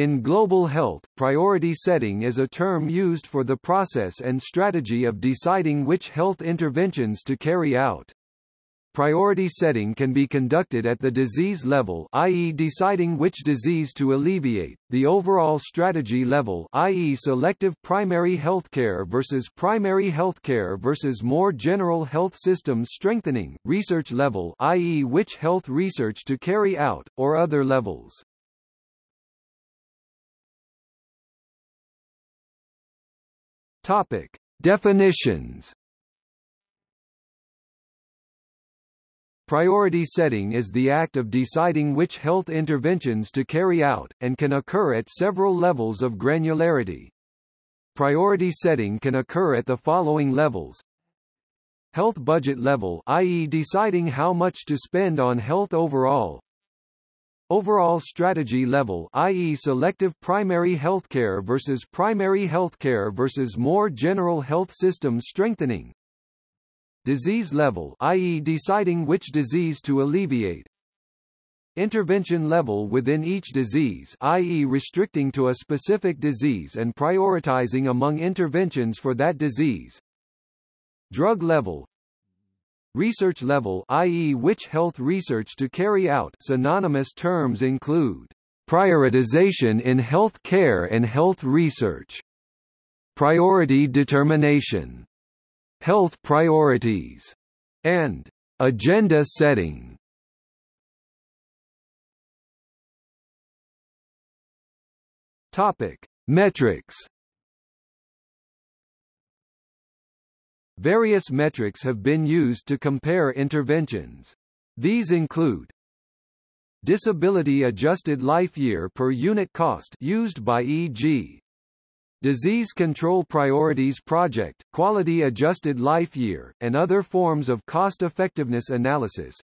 In global health, priority setting is a term used for the process and strategy of deciding which health interventions to carry out. Priority setting can be conducted at the disease level i.e. deciding which disease to alleviate, the overall strategy level i.e. selective primary healthcare versus primary healthcare versus more general health systems strengthening, research level i.e. which health research to carry out, or other levels. Topic: Definitions. Priority setting is the act of deciding which health interventions to carry out, and can occur at several levels of granularity. Priority setting can occur at the following levels. Health budget level i.e. deciding how much to spend on health overall, Overall strategy level i.e. selective primary healthcare versus primary healthcare versus more general health system strengthening. Disease level i.e. deciding which disease to alleviate. Intervention level within each disease i.e. restricting to a specific disease and prioritizing among interventions for that disease. Drug level Research level i.e. which health research to carry out synonymous terms include prioritization in health care and health research, priority determination, health priorities, and agenda setting. Topic: Metrics Various metrics have been used to compare interventions. These include Disability-adjusted life year per unit cost used by e.g. Disease Control Priorities Project, Quality Adjusted Life Year, and other forms of cost-effectiveness analysis.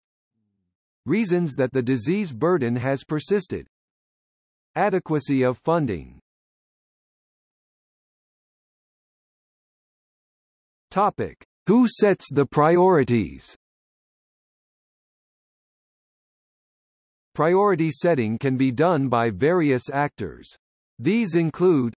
Reasons that the disease burden has persisted. Adequacy of funding Topic: Who sets the priorities? Priority setting can be done by various actors. These include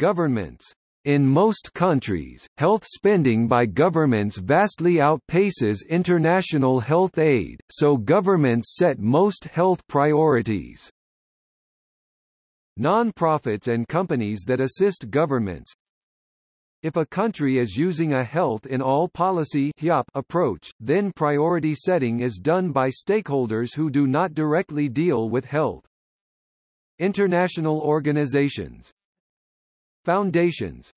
Governments. In most countries, health spending by governments vastly outpaces international health aid, so governments set most health priorities. Non-profits and companies that assist governments, if a country is using a health in all policy approach, then priority setting is done by stakeholders who do not directly deal with health. International organizations. Foundations.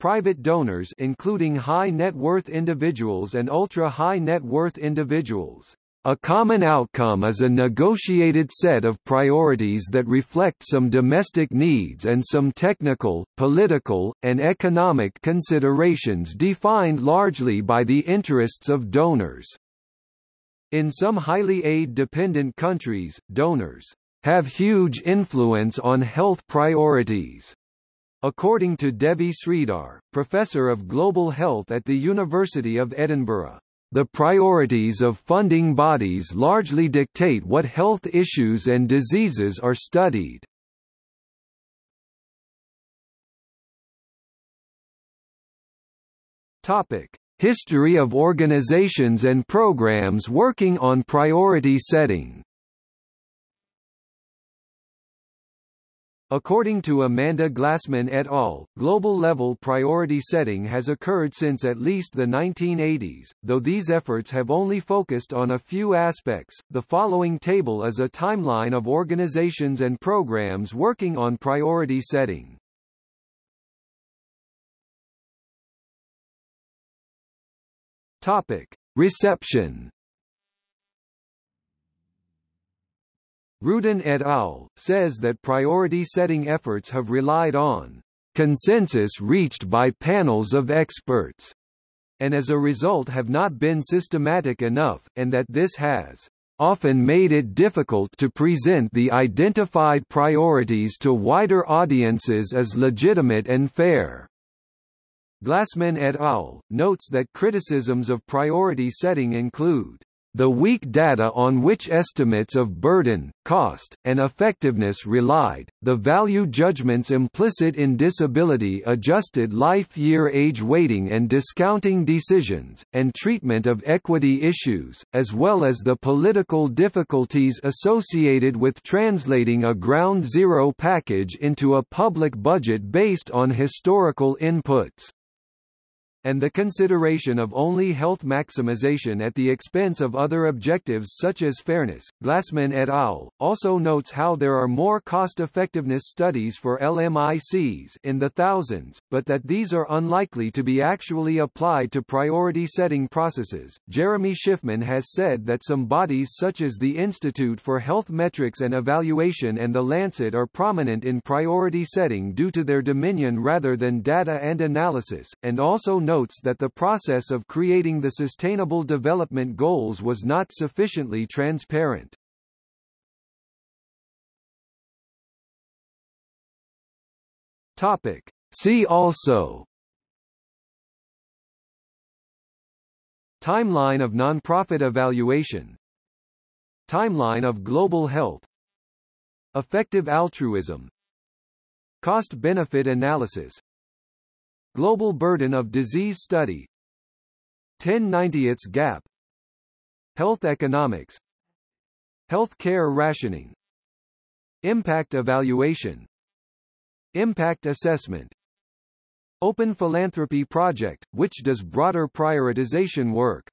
Private donors including high net worth individuals and ultra-high net worth individuals a common outcome is a negotiated set of priorities that reflect some domestic needs and some technical, political, and economic considerations defined largely by the interests of donors. In some highly aid-dependent countries, donors have huge influence on health priorities. According to Devi Sridhar, professor of global health at the University of Edinburgh. The priorities of funding bodies largely dictate what health issues and diseases are studied. Topic: History of organizations and programs working on priority setting. According to Amanda Glassman et al., global-level priority setting has occurred since at least the 1980s, though these efforts have only focused on a few aspects. The following table is a timeline of organizations and programs working on priority setting. Topic: Reception Rudan et al. says that priority-setting efforts have relied on consensus reached by panels of experts, and as a result have not been systematic enough, and that this has often made it difficult to present the identified priorities to wider audiences as legitimate and fair. Glassman et al. notes that criticisms of priority setting include the weak data on which estimates of burden, cost, and effectiveness relied, the value judgments implicit in disability-adjusted life-year age weighting and discounting decisions, and treatment of equity issues, as well as the political difficulties associated with translating a ground zero package into a public budget based on historical inputs and the consideration of only health maximization at the expense of other objectives such as fairness. Glassman et al. also notes how there are more cost-effectiveness studies for LMICs in the thousands, but that these are unlikely to be actually applied to priority setting processes. Jeremy Schiffman has said that some bodies such as the Institute for Health Metrics and Evaluation and the Lancet are prominent in priority setting due to their dominion rather than data and analysis, and also notes that the process of creating the Sustainable Development Goals was not sufficiently transparent. Topic. See also. Timeline of nonprofit evaluation. Timeline of global health. Effective altruism. Cost-benefit analysis Global Burden of Disease Study. 1090th Gap. Health Economics. Health Care Rationing. Impact Evaluation. Impact Assessment. Open Philanthropy Project, which does broader prioritization work